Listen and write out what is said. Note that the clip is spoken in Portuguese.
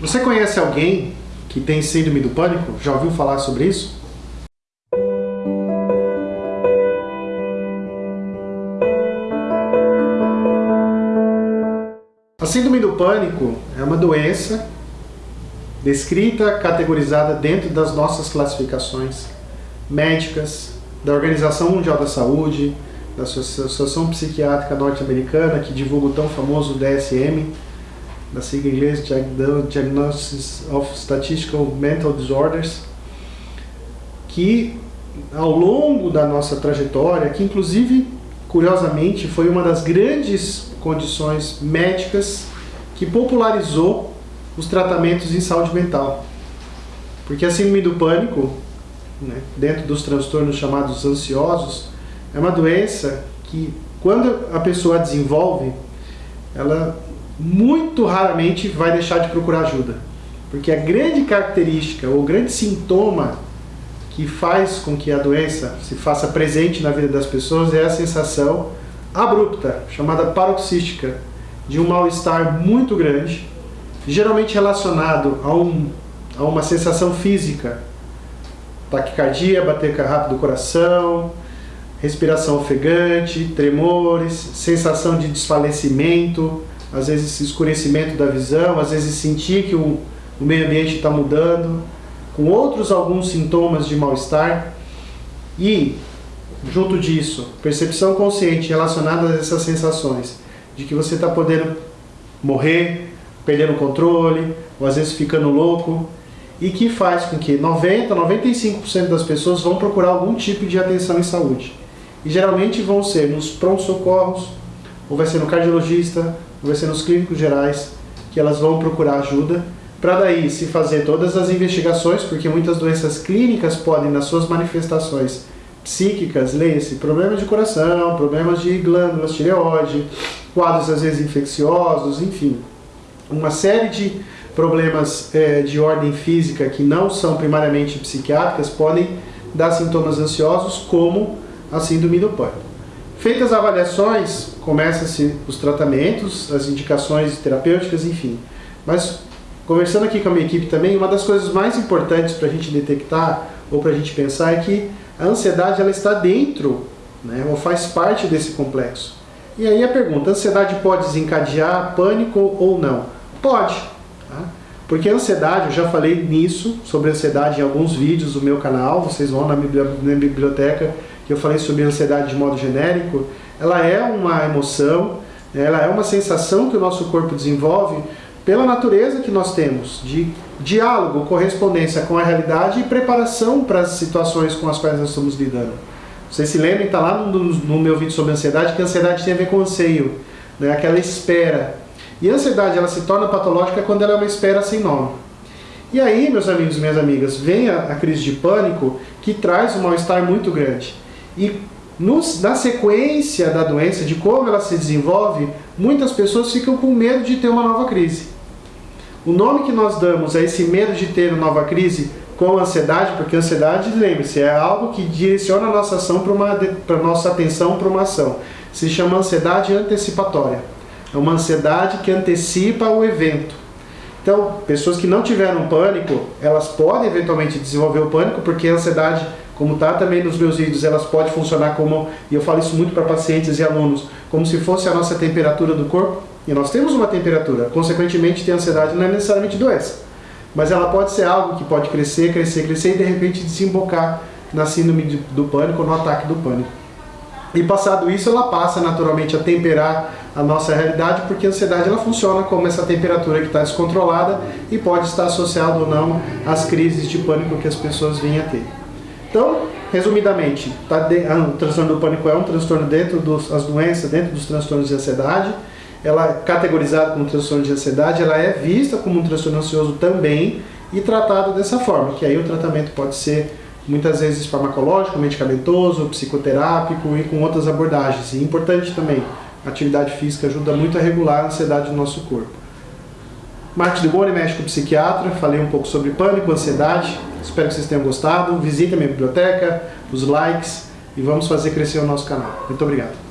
Você conhece alguém que tem síndrome do pânico? Já ouviu falar sobre isso? A síndrome do pânico é uma doença descrita, categorizada dentro das nossas classificações médicas, da Organização Mundial da Saúde, da Associação Psiquiátrica Norte-Americana, que divulga o tão famoso DSM, da sigla inglesa Diagnosis of Statistical Mental Disorders, que ao longo da nossa trajetória, que inclusive, curiosamente, foi uma das grandes condições médicas que popularizou os tratamentos em saúde mental. Porque a síndrome do pânico, né, dentro dos transtornos chamados ansiosos, é uma doença que, quando a pessoa desenvolve, ela muito raramente vai deixar de procurar ajuda. Porque a grande característica, ou grande sintoma que faz com que a doença se faça presente na vida das pessoas é a sensação abrupta, chamada paroxística, de um mal-estar muito grande, geralmente relacionado a, um, a uma sensação física, taquicardia, bater rápido do coração, respiração ofegante, tremores, sensação de desfalecimento, às vezes escurecimento da visão, às vezes sentir que o, o meio ambiente está mudando, com outros alguns sintomas de mal-estar e, junto disso, percepção consciente relacionada a essas sensações de que você está podendo morrer, perdendo o controle, ou às vezes ficando louco, e que faz com que 90, 95% das pessoas vão procurar algum tipo de atenção em saúde. E geralmente vão ser nos pronto-socorros, ou vai ser no cardiologista, vai ser nos clínicos gerais, que elas vão procurar ajuda, para daí se fazer todas as investigações, porque muitas doenças clínicas podem, nas suas manifestações psíquicas, leia-se problemas de coração, problemas de glândulas, tireoide, quadros às vezes infecciosos, enfim, uma série de problemas é, de ordem física que não são primariamente psiquiátricas podem dar sintomas ansiosos como a síndrome do pânico. Feitas as avaliações, começa-se os tratamentos, as indicações terapêuticas, enfim. Mas, conversando aqui com a minha equipe também, uma das coisas mais importantes para a gente detectar ou para a gente pensar é que a ansiedade ela está dentro, né, ou faz parte desse complexo. E aí a pergunta, a ansiedade pode desencadear pânico ou não? Pode. Tá? Porque a ansiedade, eu já falei nisso, sobre ansiedade em alguns vídeos do meu canal, vocês vão na biblioteca que eu falei sobre ansiedade de modo genérico, ela é uma emoção, ela é uma sensação que o nosso corpo desenvolve pela natureza que nós temos, de diálogo, correspondência com a realidade e preparação para as situações com as quais nós estamos lidando. Vocês se lembram, está lá no, no, meu vídeo sobre ansiedade, que a ansiedade tem a ver com anseio, né? aquela espera. E a ansiedade ela se torna patológica quando ela é uma espera sem nome. E aí, meus amigos e minhas amigas, vem a, a crise de pânico que traz um mal-estar muito grande. E nos, na sequência da doença, de como ela se desenvolve, muitas pessoas ficam com medo de ter uma nova crise. O nome que nós damos a esse medo de ter uma nova crise com ansiedade, porque ansiedade, lembre-se, é algo que direciona a nossa ação para uma para nossa atenção para uma ação. Se chama ansiedade antecipatória. É uma ansiedade que antecipa o evento. Então, pessoas que não tiveram pânico, elas podem eventualmente desenvolver o pânico, porque a ansiedade como está também nos meus vídeos, elas podem funcionar como, e eu falo isso muito para pacientes e alunos, como se fosse a nossa temperatura do corpo. E nós temos uma temperatura, consequentemente ter ansiedade não é necessariamente doença. Mas ela pode ser algo que pode crescer, crescer, crescer e de repente desembocar na síndrome do pânico, no ataque do pânico. E passado isso, ela passa naturalmente a temperar a nossa realidade, porque a ansiedade ela funciona como essa temperatura que está descontrolada e pode estar associada ou não às crises de pânico que as pessoas vêm a ter. Então, resumidamente, tá de, ah, o transtorno do pânico é um transtorno dentro das doenças, dentro dos transtornos de ansiedade. Ela é categorizada como transtorno de ansiedade, ela é vista como um transtorno ansioso também e tratada dessa forma, que aí o tratamento pode ser muitas vezes farmacológico, medicamentoso, psicoterápico e com outras abordagens. E importante também, atividade física ajuda muito a regular a ansiedade do nosso corpo. Marcos de Boni, médico psiquiatra, falei um pouco sobre pânico, ansiedade. Espero que vocês tenham gostado. Visite a minha biblioteca, os likes e vamos fazer crescer o nosso canal. Muito obrigado.